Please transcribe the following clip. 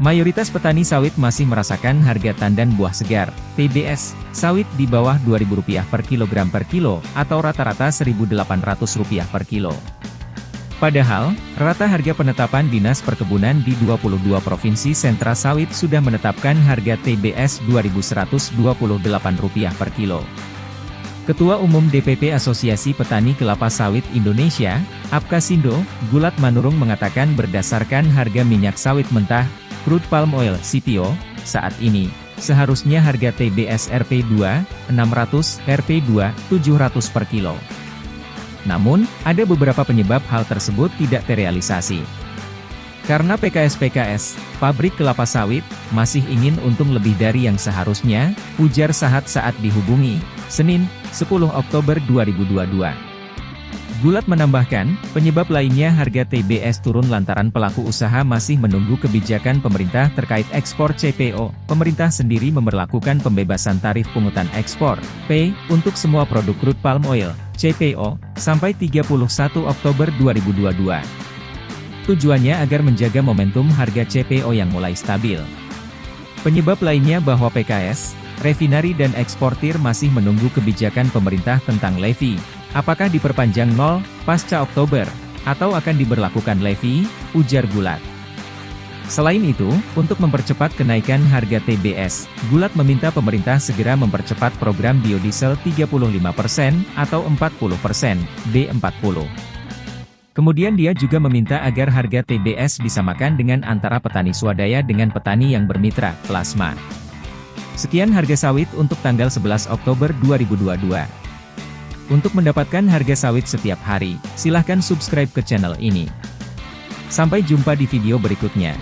Mayoritas petani sawit masih merasakan harga tandan buah segar, TBS, sawit di bawah Rp2.000 per kilogram per kilo, atau rata-rata Rp1.800 per kilo. Padahal, rata harga penetapan Dinas Perkebunan di 22 Provinsi Sentra Sawit sudah menetapkan harga TBS Rp2.128 per kilo. Ketua Umum DPP Asosiasi Petani Kelapa Sawit Indonesia, Apkasindo, Gulat Manurung mengatakan berdasarkan harga minyak sawit mentah, crude palm oil CPO, saat ini, seharusnya harga TBS RP2, 600, RP2, 700 per kilo. Namun, ada beberapa penyebab hal tersebut tidak terrealisasi. Karena PKS-PKS, pabrik kelapa sawit, masih ingin untung lebih dari yang seharusnya, ujar Sahat saat dihubungi, Senin, 10 Oktober 2022. Gulat menambahkan, penyebab lainnya harga TBS turun lantaran pelaku usaha masih menunggu kebijakan pemerintah terkait ekspor CPO. Pemerintah sendiri memperlakukan pembebasan tarif pungutan ekspor, P, untuk semua produk crude palm oil, CPO, sampai 31 Oktober 2022. Tujuannya agar menjaga momentum harga CPO yang mulai stabil. Penyebab lainnya bahwa PKS, refinari dan eksportir masih menunggu kebijakan pemerintah tentang levy. Apakah diperpanjang nol, pasca Oktober, atau akan diberlakukan levy, ujar Gulat. Selain itu, untuk mempercepat kenaikan harga TBS, Gulat meminta pemerintah segera mempercepat program biodiesel 35% atau 40%, B40. Kemudian dia juga meminta agar harga TBS disamakan dengan antara petani swadaya dengan petani yang bermitra, plasma. Sekian harga sawit untuk tanggal 11 Oktober 2022. Untuk mendapatkan harga sawit setiap hari, silahkan subscribe ke channel ini. Sampai jumpa di video berikutnya.